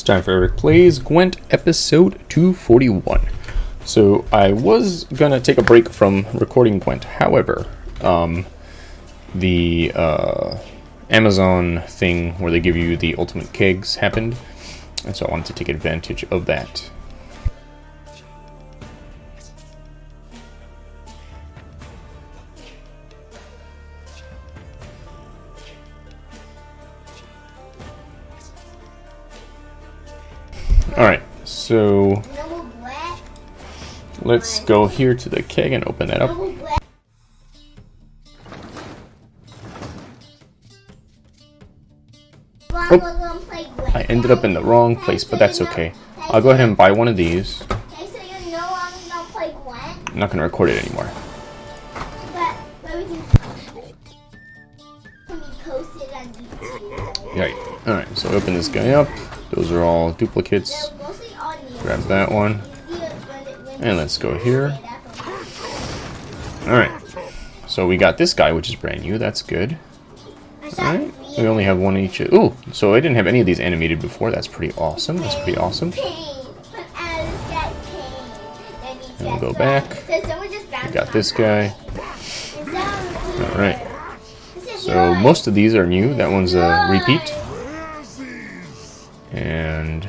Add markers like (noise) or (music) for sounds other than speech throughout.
It's time for Eric Plays Gwent episode 241. So I was gonna take a break from recording Gwent, however, um, the uh, Amazon thing where they give you the ultimate kegs happened, and so I wanted to take advantage of that. Alright, so let's go here to the keg and open that up. Oh, I ended up in the wrong place, but that's okay. I'll go ahead and buy one of these. I'm not going to record it anymore. Right. Alright, so open this guy up. Those are all duplicates. Grab that one. And let's go here. Alright. So we got this guy, which is brand new. That's good. Alright. We only have one each. Ooh, so I didn't have any of these animated before. That's pretty awesome. That's pretty awesome. And we'll go back. We got this guy. Alright. So most of these are new. That one's a repeat. And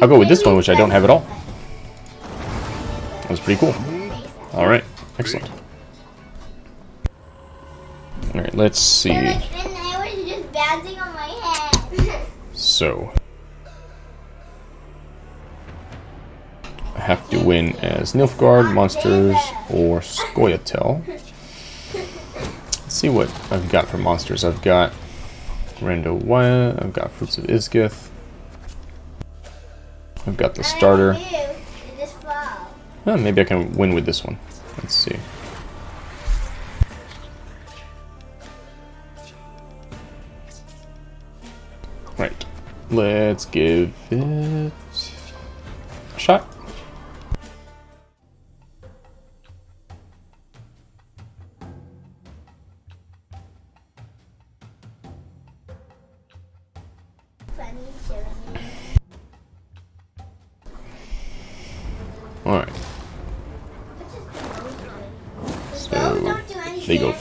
I'll go with this one, which I don't have at all. That was pretty cool. Alright, excellent. Alright, let's see. So. I have to win as Nilfgaard, Monsters, or Scoia'tael. Let's see what I've got for monsters. I've got Rando Wyatt, I've got Fruits of Ysgith. I've got the starter. Oh, maybe I can win with this one. Let's see. Right. Let's give it a shot.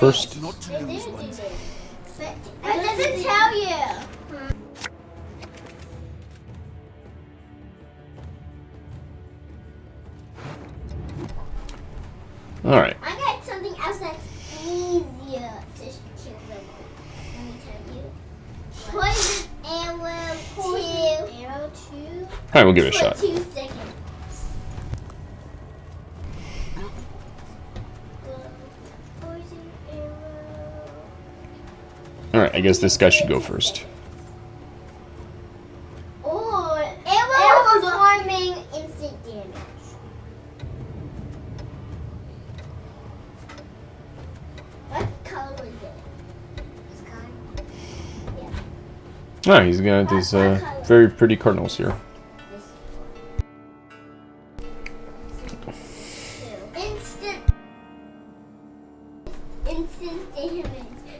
They go first. It doesn't tell you. Alright. I got something else that's easier to kill them. Let me tell you. Poison arrow two. Arrow two. Alright, we'll give it a For shot. Guess this guy should go first. Oh, arrow performing instant damage. What color was it? This kind? Yeah. Alright, he's got these uh, very pretty cardinals here.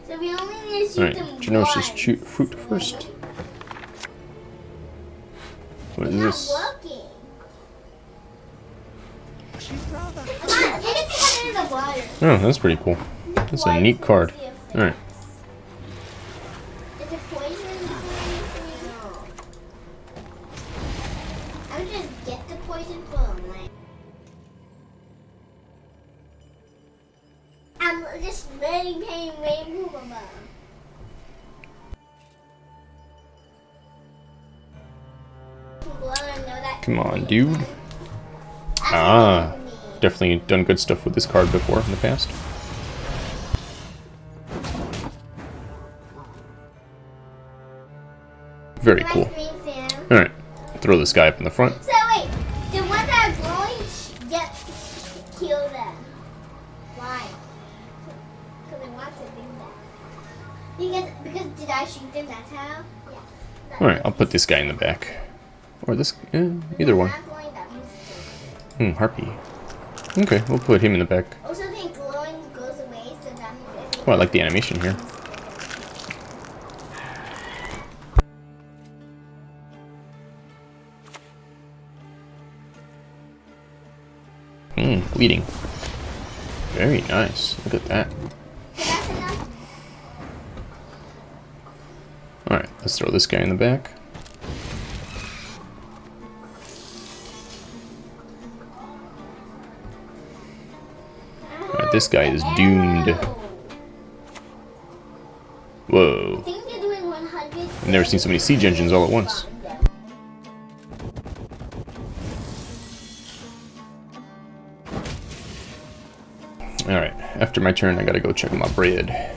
So we only need to shoot Alright, them Genosha once. shoot fruit first. What is this? working. Come on, take it to under the water. Oh, that's pretty cool. That's a neat card. Alright. I'm just letting pain rain above. Come on, dude. Ah. Definitely done good stuff with this card before in the past. Very cool. Alright, throw this guy up in the front. So wait, the one that are glowing sh- get kill them. Why? Because did I shoot them? That's how? Yeah. Alright, I'll put this guy in the back. Or this—either one. Hmm, harpy. Okay, we'll put him in the back. Also, the glowing goes away, so that. Oh, I like the animation here. Hmm, bleeding. Very nice. Look at that. Let's throw this guy in the back. Alright, this guy is doomed. Whoa. I think they're doing 100. I've never seen so many siege engines all at once. Alright, after my turn, I gotta go check my bread.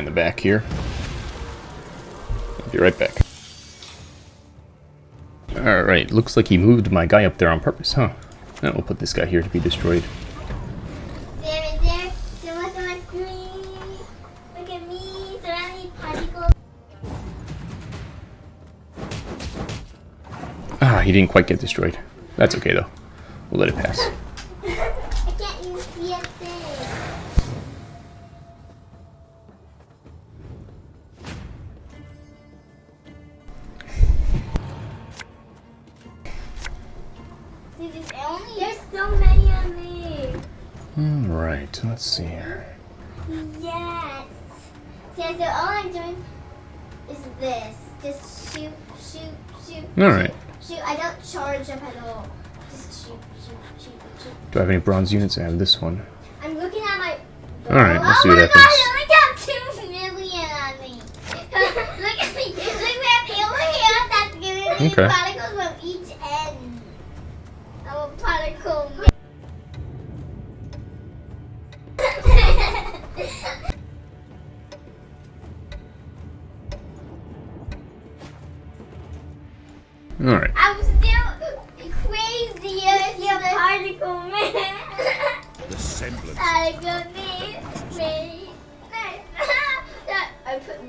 In the back here. I'll be right back. Alright, looks like he moved my guy up there on purpose, huh? Now we'll put this guy here to be destroyed. There. There was one. Look at me. Surrounding particles. Ah, he didn't quite get destroyed. That's okay though. We'll let it pass. Dude, there's only there's so many of me. Alright, let's see here. Yes. See, so all I'm doing is this. Just shoot, shoot, shoot. Alright. Shoot. I don't charge up at all. Just shoot, shoot, shoot, shoot. Do I have any bronze units? I have this one. I'm looking at my. Alright, let's oh see what happens. Oh my happens. God, I (laughs)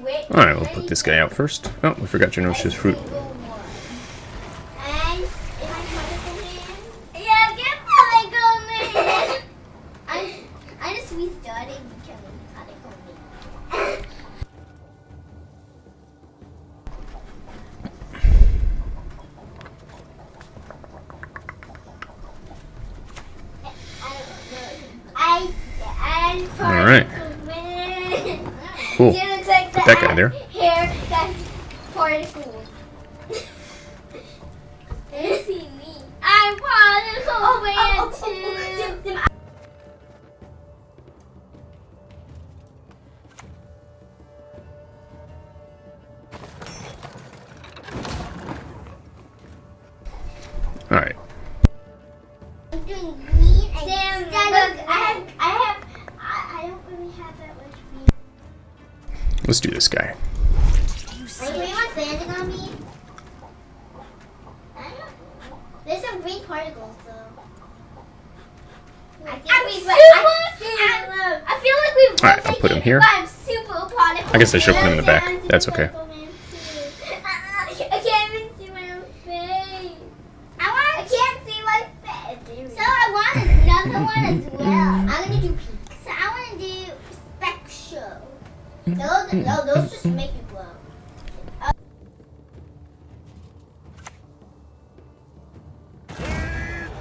Alright, we'll put this guy out first. Oh, we forgot your noxious fruit. And am I particle man? Yeah, get particle man. I'm I'm just restarting becoming particle man. I I All right. Cool. Put that guy there. Hair that's particle. You see me. I'm particle man too. Alright. Let's do this guy. Wait, you on me? I don't. There's some green particles though. I think we super- I, I feel like we Alright, I'll put him here. I'm super particle. I guess I should put him in the back. That's okay. Particle man, too. (laughs) I can't see my face. I can't see my face. So I want another one as well. I'm gonna do pink. So I want to do spec show. Those, no, those just mm-hmm. make you glow.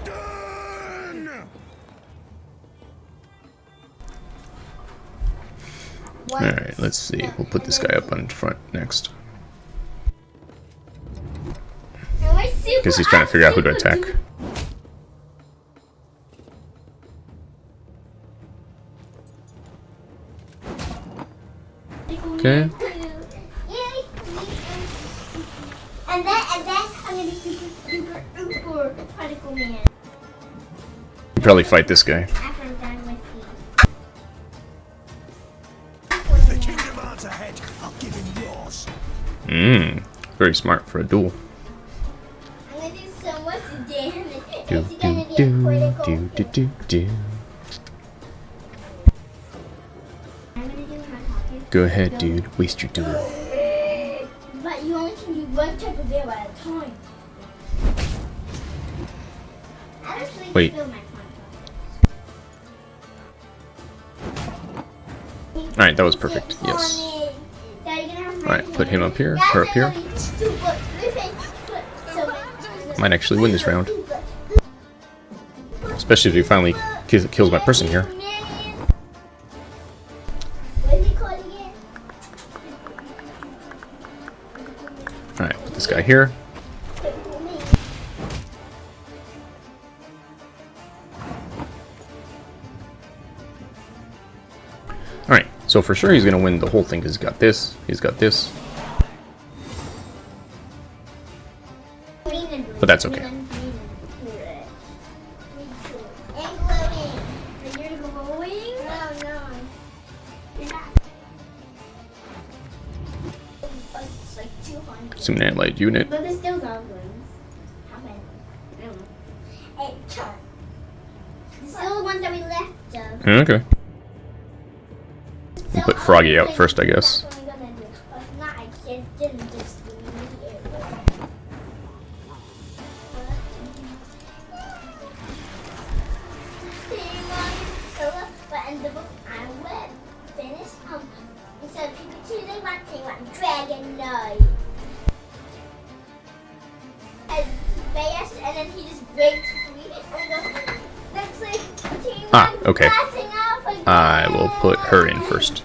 Done! Alright, let's see. We'll put this guy up on front next. Am I super- Guess he's trying to figure out who to attack. Okay. And then, and then I'm gonna be super, super, super particle man You probably fight this guy. after I'm done with The the. king demands a head. I'll give him yours. Mmm. Very smart for a duel. I'm gonna do so much damage. Do It's do gonna be a do critical. do do do do. Go ahead, dude. Waste your duel. But you only can do one type of at a time. Actually Wait. feel my front Alright, that was perfect. Yes. Alright, put him up here, her up here. Might actually win this round. Especially if he finally kills my person here. Here. Alright, so for sure he's going to win the whole thing because he's got this, he's got this. But that's okay. Assuming light unit. But there's still goblins. How many? I don't know. Eight. Still the ones that we left of. Okay. We'll put Froggy out first, I guess. What (laughs) Ah, okay. off again. I will put her in first.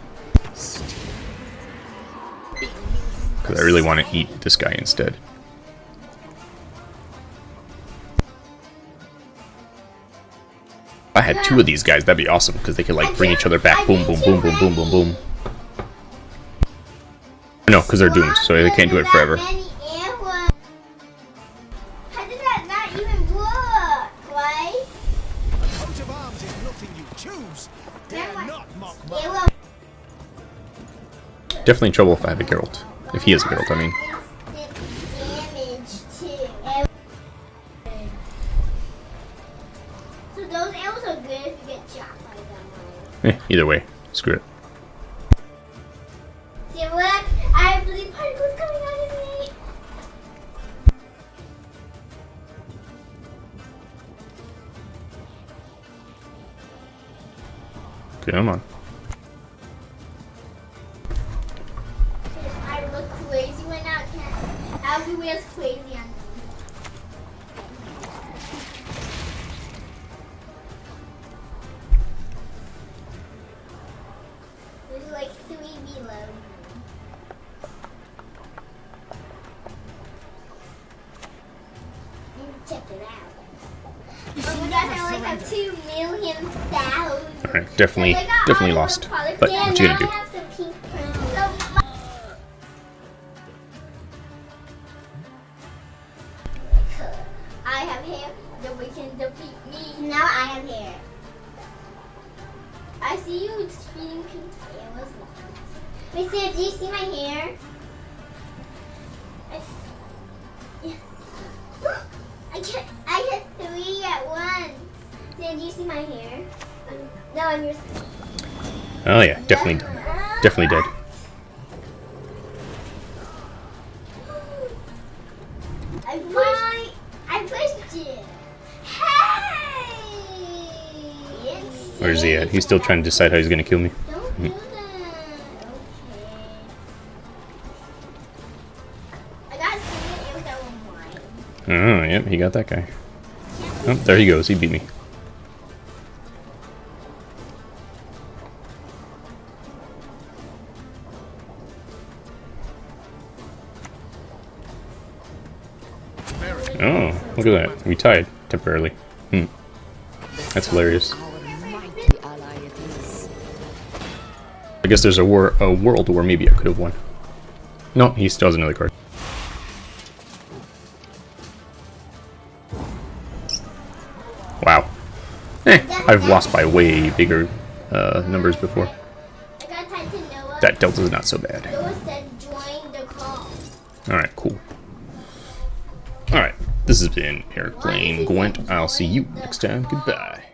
Because I really want to eat this guy instead. If I had two of these guys, that'd be awesome, because they could like bring each other back. Boom, boom, boom, boom, boom, boom, boom. No, because they're doomed, so they can't do it forever. Arms you choose. Dare Grandma- not mock my will Definitely in trouble if I have a Geralt. If he is a Geralt, I mean. instant damage too. So those arrows are good if you get shot by them. Eh, either way, screw it. Come on. I look crazy right now. Everywhere's crazy on me. There's like three below Check it out. Oh my gosh, I like have two million thousand. Alright, definitely, definitely lost. But what you gonna do? I'm your. Oh yeah, definitely, definitely dead. I pushed. I pushed you. Hey! Where's he at? He's still trying to decide how he's gonna kill me. Don't do hmm. that. Okay. I got three arrows that were mine. Oh, yep, he got that guy. Oh, there he goes. He beat me. Look at that. We tied temporarily. Hmm. That's hilarious. I guess there's a war, a world where maybe I could have won. No, he still has another card. Wow. Eh, I've lost by way bigger uh, numbers before. That delta's not so bad. Alright, cool. This has been Eric playing Gwent. I'll see you next time. Goodbye.